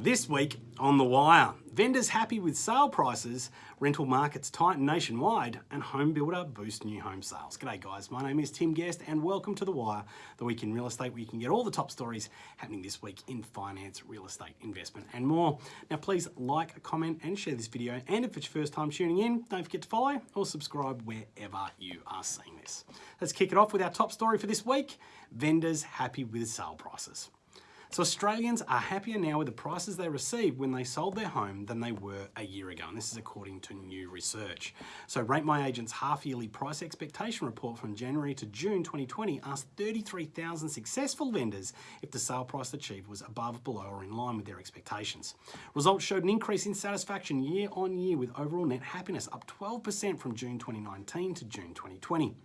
This week on The Wire, vendors happy with sale prices, rental markets tighten nationwide, and home builder boost new home sales. G'day guys, my name is Tim Guest and welcome to The Wire, the week in real estate where you can get all the top stories happening this week in finance, real estate, investment and more. Now please like, comment and share this video and if it's your first time tuning in, don't forget to follow or subscribe wherever you are seeing this. Let's kick it off with our top story for this week, vendors happy with sale prices. So Australians are happier now with the prices they received when they sold their home than they were a year ago. And this is according to new research. So Rate My Agent's half-yearly price expectation report from January to June 2020 asked 33,000 successful vendors if the sale price achieved was above, below or in line with their expectations. Results showed an increase in satisfaction year on year with overall net happiness up 12% from June 2019 to June 2020.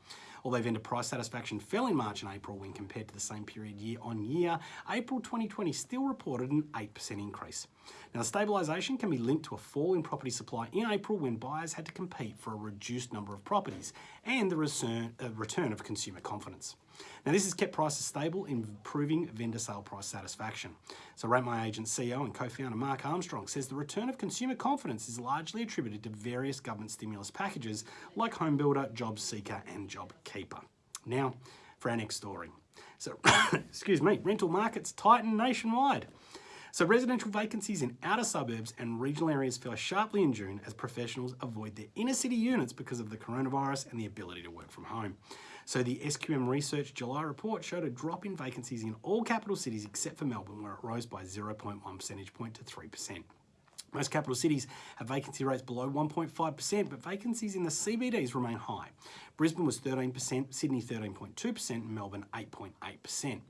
Although vendor price satisfaction fell in March and April when compared to the same period year on year, April 2020 still reported an 8% increase. Now, the stabilisation can be linked to a fall in property supply in April when buyers had to compete for a reduced number of properties and the return, uh, of consumer confidence. Now, this has kept prices stable, improving vendor sale price satisfaction. So, Rate My Agent CEO and co-founder Mark Armstrong says the return of consumer confidence is largely attributed to various government stimulus packages like Home Builder, Job Seeker and Job Keeper. Now, for our next story. So, excuse me, rental markets tighten nationwide. So residential vacancies in outer suburbs and regional areas fell sharply in June as professionals avoid their inner city units because of the coronavirus and the ability to work from home. So the SQM Research July report showed a drop in vacancies in all capital cities except for Melbourne where it rose by 0.1 percentage point to 3%. Most capital cities have vacancy rates below 1.5%, but vacancies in the CBDs remain high. Brisbane was 13%, Sydney 13.2%, and Melbourne 8.8%.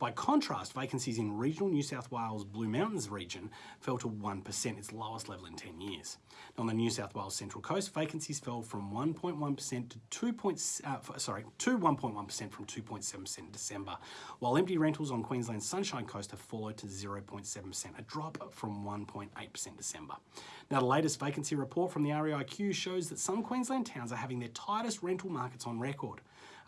By contrast, vacancies in regional New South Wales Blue Mountains region fell to 1%, its lowest level in 10 years. on the New South Wales Central Coast, vacancies fell from 1.1% to 2. Uh, sorry, to 1.1% from 2.7% in December, while empty rentals on Queensland's Sunshine Coast have followed to 0.7%, a drop from 1.8% December. Now, the latest vacancy report from the REIQ shows that some Queensland towns are having their tightest rental markets on record.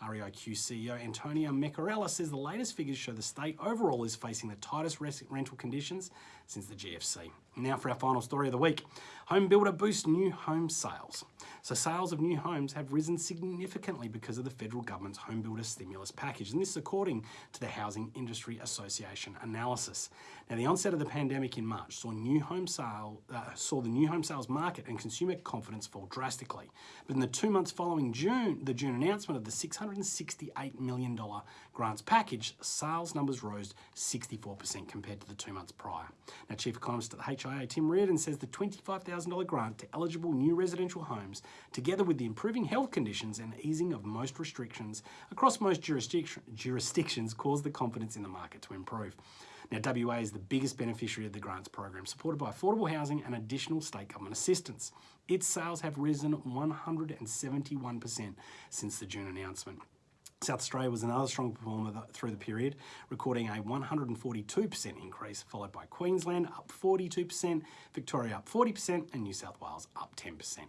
REIQ CEO Antonia Mercorella says the latest figures show the state overall is facing the tightest rental conditions since the GFC. Now for our final story of the week. Home builder boosts new home sales. So sales of new homes have risen significantly because of the federal government's home builder stimulus package. And this is according to the Housing Industry Association analysis. Now the onset of the pandemic in March saw new home sale uh, saw the new home sales market and consumer confidence fall drastically. But in the two months following June, the June announcement of the $668 million grants package, sales numbers rose 64% compared to the two months prior. Now, Chief Economist at the HIA, Tim Reardon, says the $25,000 grant to eligible new residential homes, together with the improving health conditions and easing of most restrictions across most jurisdiction, jurisdictions, caused the confidence in the market to improve. Now, WA is the biggest beneficiary of the grants program, supported by affordable housing and additional state government assistance. Its sales have risen 171% since the June announcement. South Australia was another strong performer through the period, recording a 142% increase, followed by Queensland up 42%, Victoria up 40%, and New South Wales up 10%.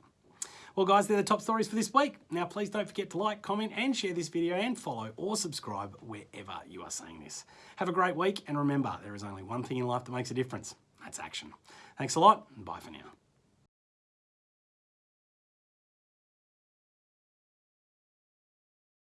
Well guys, they're the top stories for this week. Now please don't forget to like, comment and share this video and follow or subscribe wherever you are seeing this. Have a great week and remember, there is only one thing in life that makes a difference. That's action. Thanks a lot and bye for now.